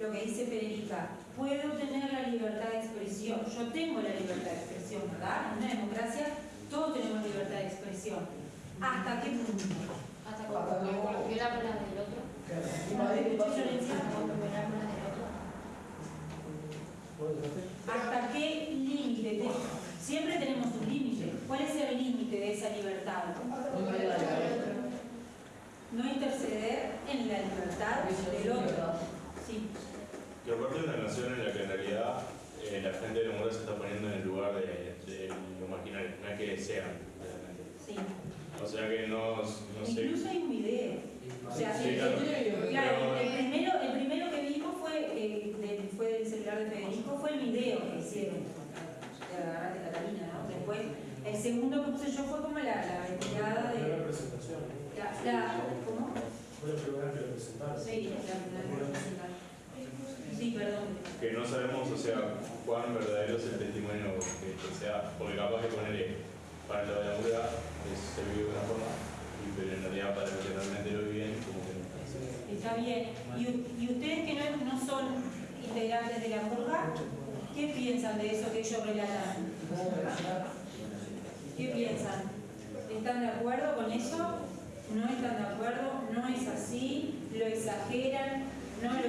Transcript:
lo que dice Federica, puedo tener la libertad de expresión, yo tengo la libertad de expresión, ¿verdad? En una democracia todos tenemos libertad de expresión. ¿Hasta qué punto? Hasta cuando violamos las del otro. Cuando violamos las del otro. ¿Hasta qué límite? Te- Siempre tenemos un límite. ¿Cuál es el límite de esa libertad? No interceder en la libertad del. Que una nación en la que en realidad eh, la gente de la mujer se está poniendo en el lugar de, de lo marginal, no es que sean realmente. Sí. O sea que no, no sé. Incluso hay un video. O sea, Sí, el- claro. el- claro, el primero, el primero que vimos fue, eh, del, fue del celular de Federico, fue el video que hicieron. De Agarrate Catalina, ¿no? Después, el segundo que puse yo fue como la, la retirada Primera de. presentación. La, la, ¿Cómo? Fue la primera que lo presentaron. Sí, la, la, Sí, perdón. Que no sabemos, o sea, cuán verdadero es el testimonio que, que sea, porque capaz que ponerle para la muda se vive de una forma, pero en realidad para lo que realmente lo viven, como que no. Está bien. ¿Y, y ustedes que no, no son integrantes de la purga, qué piensan de eso que ellos relatan? ¿Qué piensan? ¿Están de acuerdo con eso? ¿No están de acuerdo? ¿No es así? ¿Lo exageran? ¿No lo